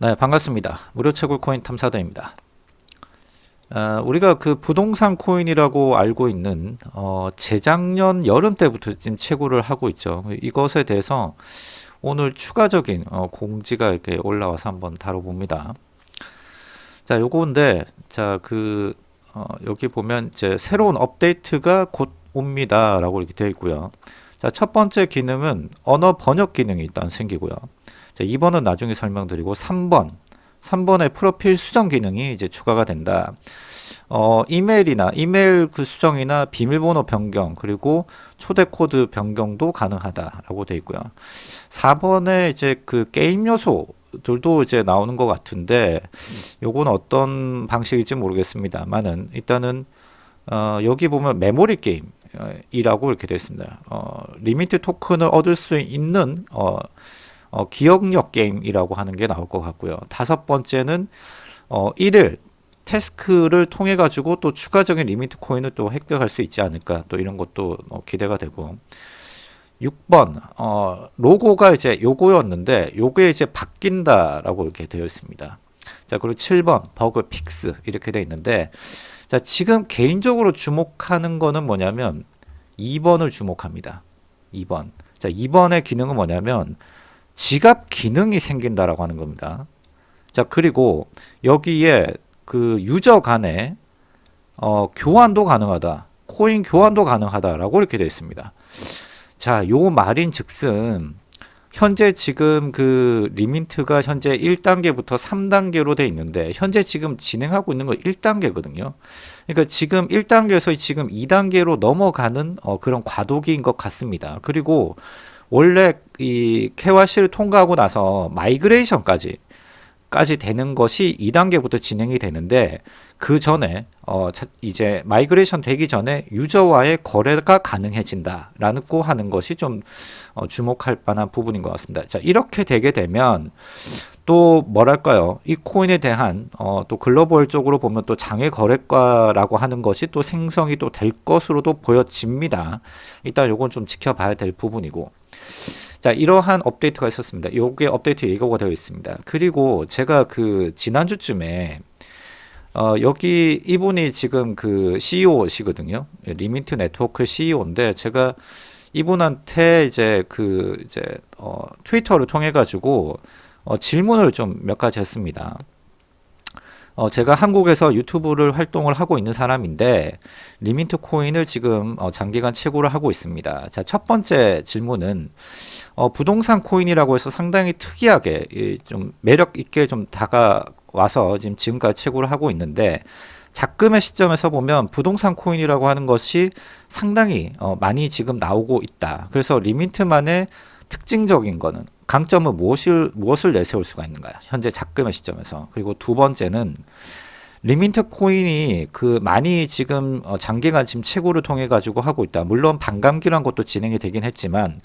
네 반갑습니다. 무료 채굴 코인 탐사대입니다. 어, 우리가 그 부동산 코인이라고 알고 있는 어, 재작년 여름 때부터 지금 채굴을 하고 있죠. 이것에 대해서 오늘 추가적인 어, 공지가 이렇게 올라와서 한번 다뤄봅니다. 자 요건데 자그 어, 여기 보면 이제 새로운 업데이트가 곧 옵니다 라고 이렇게 되어 있고요. 자 첫 번째 기능은 언어 번역 기능이 일단 생기고요 자, 2번은 나중에 설명드리고 3번 3번의 프로필 수정 기능이 이제 추가가 된다. 어, 이메일이나 이메일 그 수정이나 비밀번호 변경 그리고 초대 코드 변경도 가능하다라고 되어 있고요. 4번에 이제 그 게임 요소들도 이제 나오는 것 같은데 요건 어떤 방식일지 모르겠습니다만은 일단은 어, 여기 보면 메모리 게임 이라고 이렇게 되어 있습니다. 어, 리미트 토큰을 얻을 수 있는 어, 어, 기억력 게임이라고 하는 게 나올 것 같고요. 다섯 번째는 어, 1일 task를 통해 가지고 또 추가적인 리미트 코인을 또 획득할 수 있지 않을까 또 이런 것도 어, 기대가 되고 6번 어, 로고가 이제 요거였는데 요게 이제 바뀐다라고 이렇게 되어 있습니다. 자 그리고 7번 bug fix 이렇게 되어 있는데 자 지금 개인적으로 주목하는 거는 뭐냐면 2번을 주목합니다. 2번 자 2번의 기능은 뭐냐면 지갑 기능이 생긴다라고 하는 겁니다. 자 그리고 여기에 그 유저 간에 어, 교환도 가능하다. 코인 교환도 가능하다라고 이렇게 되어 있습니다. 자, 요 말인 즉슨 현재 지금 그 리민트가 현재 1단계부터 3단계로 돼 있는데 현재 지금 진행하고 있는 거 1단계거든요. 그러니까 지금 1단계에서 지금 2단계로 넘어가는 어, 그런 과도기인 것 같습니다. 그리고 원래 이 KYC를 통과하고 나서 migration까지 까지 되는 것이 2단계부터 진행이 되는데 그 전에 어 이제 migration 되기 전에 유저와의 거래가 가능해진다 라고 하는 것이 좀 어 주목할 만한 부분인 것 같습니다. 자 이렇게 되게 되면 또 뭐랄까요? 이 코인에 대한 어 또 글로벌적으로 보면 또 장외 거래가라고 하는 것이 또 생성이 또 될 것으로도 보여집니다. 일단 요건 좀 지켜봐야 될 부분이고 자 이러한 업데이트가 있었습니다. 요게 업데이트 예고가 되어 있습니다. 그리고 제가 그 지난주쯤에 어, 여기 이분이 지금 그 CEO시거든요. Remint 네트워크 CEO인데 제가 이분한테 이제 그 이제 어, 트위터를 통해 가지고 어, 질문을 좀 몇 가지 했습니다 어, 제가 한국에서 유튜브를 활동을 하고 있는 사람인데 Remint 코인을 지금 어, 장기간 채굴을 하고 있습니다. 자, 첫 번째 질문은 어, 부동산 코인이라고 해서 상당히 특이하게 이, 좀 매력 있게 좀 다가와서 지금 지금까지 채굴을 하고 있는데 작금의 시점에서 보면 부동산 코인이라고 하는 것이 상당히 어, 많이 지금 나오고 있다. 그래서 Remint만의 특징적인 거는 강점은 무엇을, 무엇을 내세울 수가 있는가요? 현재 작금의 시점에서. 그리고 두 번째는 Remint 코인이 그 많이 지금 어 장기간 지금 채굴을 통해 가지고 하고 있다. 물론 반감기란 것도 진행이 되긴 했지만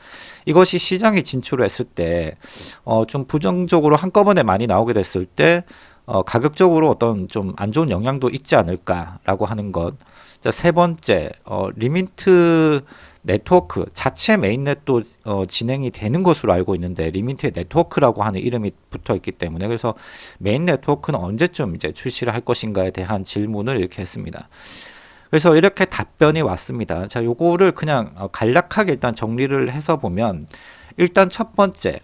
이것이 시장에 진출을 했을 때 어 좀 부정적으로 한꺼번에 많이 나오게 됐을 때 어 가격적으로 어떤 좀 안 좋은 영향도 있지 않을까라고 하는 것. 자, 세 번째, 어 Remint 네트워크 자체 mainnet도 어, 진행이 되는 것으로 알고 있는데 Remint 네트워크라고 하는 이름이 붙어 있기 때문에 그래서 메인 네트워크는 언제쯤 이제 출시를 할 것인가에 대한 질문을 이렇게 했습니다. 그래서 이렇게 답변이 왔습니다. 자, 요거를 그냥 어, 간략하게 일단 정리를 해서 보면 일단 첫 번째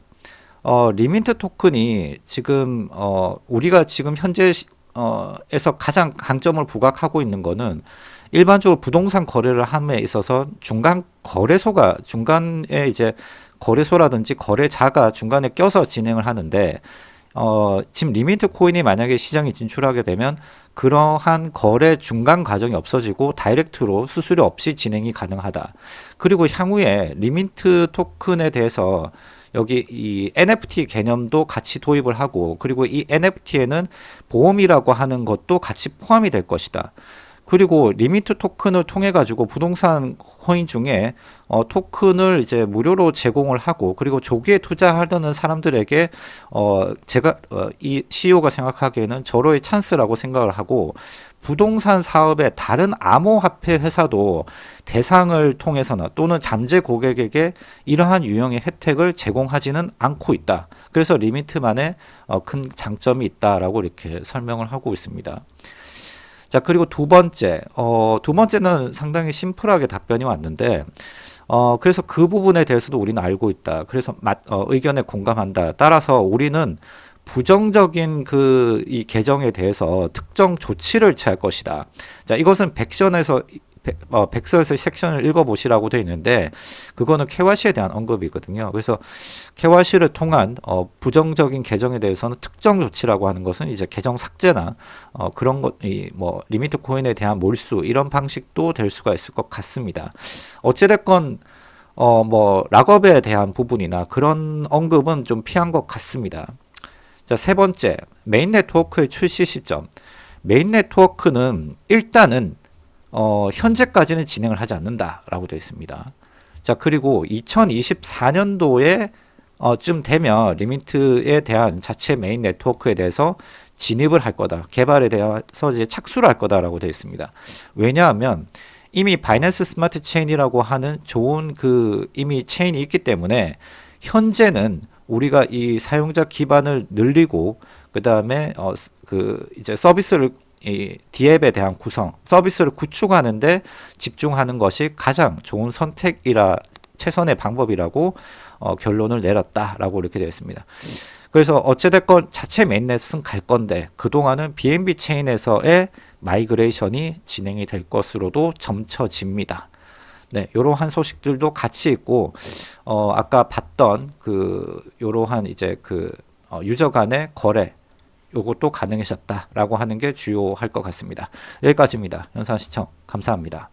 어, Remint 토큰이 지금 어, 우리가 지금 현재 어, 에서 가장 강점을 부각하고 있는 거는 일반적으로 부동산 거래를 함에 있어서 중간 거래소가 중간에 이제 거래소라든지 거래자가 중간에 껴서 진행을 하는데 어, 지금 Remint 코인이 만약에 시장에 진출하게 되면 그러한 거래 중간 과정이 없어지고 direct로 수수료 없이 진행이 가능하다. 그리고 향후에 Remint 토큰에 대해서 여기 이 NFT 개념도 같이 도입을 하고 그리고 이 NFT에는 보험이라고 하는 것도 같이 포함이 될 것이다. 그리고 Remint 토큰을 통해 가지고 부동산 코인 중에 어, 토큰을 이제 무료로 제공을 하고 그리고 조기에 투자하려는 사람들에게 어, 제가 어, 이 CEO가 생각하기에는 절호의 찬스라고 생각을 하고 부동산 사업의 다른 암호화폐 회사도 대상을 통해서나 또는 잠재 고객에게 이러한 유형의 혜택을 제공하지는 않고 있다. 그래서 Remint만의 어, 큰 장점이 있다라고 이렇게 설명을 하고 있습니다. 자 그리고 두 번째 어, 두 번째는 상당히 심플하게 답변이 왔는데 어, 그래서 그 부분에 대해서도 우리는 알고 있다. 그래서 맞, 어, 의견에 공감한다. 따라서 우리는 부정적인 그이 계정에 대해서 특정 조치를 취할 것이다. 자, 이것은 백션에서 백, 어, 백서에서 섹션을 읽어보시라고 되어 있는데 그거는 KYC에 대한 언급이거든요. 그래서 KYC를 통한 어, 부정적인 계정에 대해서는 특정 조치라고 하는 것은 이제 계정 삭제나 어, 그런 것, 이, 뭐 Remint 코인에 대한 몰수 이런 방식도 될 수가 있을 것 같습니다. 어찌됐건 어, 뭐 lockup에 대한 부분이나 그런 언급은 좀 피한 것 같습니다. 자, 세 번째, 메인 네트워크의 출시 시점. 메인 네트워크는 일단은 어, 현재까지는 진행을 하지 않는다라고 되어 있습니다. 자, 그리고 2024년도에 어, 쯤 되면 Remint에 대한 자체 메인 네트워크에 대해서 진입을 할 거다. 개발에 대해서 이제 착수를 할 거다라고 되어 있습니다. 왜냐하면 이미 Binance Smart Chain이라고 하는 좋은 그 이미 체인이 있기 때문에 현재는 우리가 이 사용자 기반을 늘리고 그 다음에 어, 그 이제 서비스를 이 DApp에 대한 구성, 서비스를 구축하는데 집중하는 것이 가장 좋은 선택이라 최선의 방법이라고 어, 결론을 내렸다라고 이렇게 되어 있습니다. 그래서 어찌됐건 자체 mainnet은 갈 건데 그동안은 BNB 체인에서의 migration이 진행이 될 것으로도 점쳐집니다. 네, 요러한 소식들도 같이 있고 어 아까 봤던 그 요러한 이제 그 어, user 간의 거래 요것도 가능해졌다라고 하는 게 주요할 것 같습니다. 여기까지입니다. 영상 시청 감사합니다.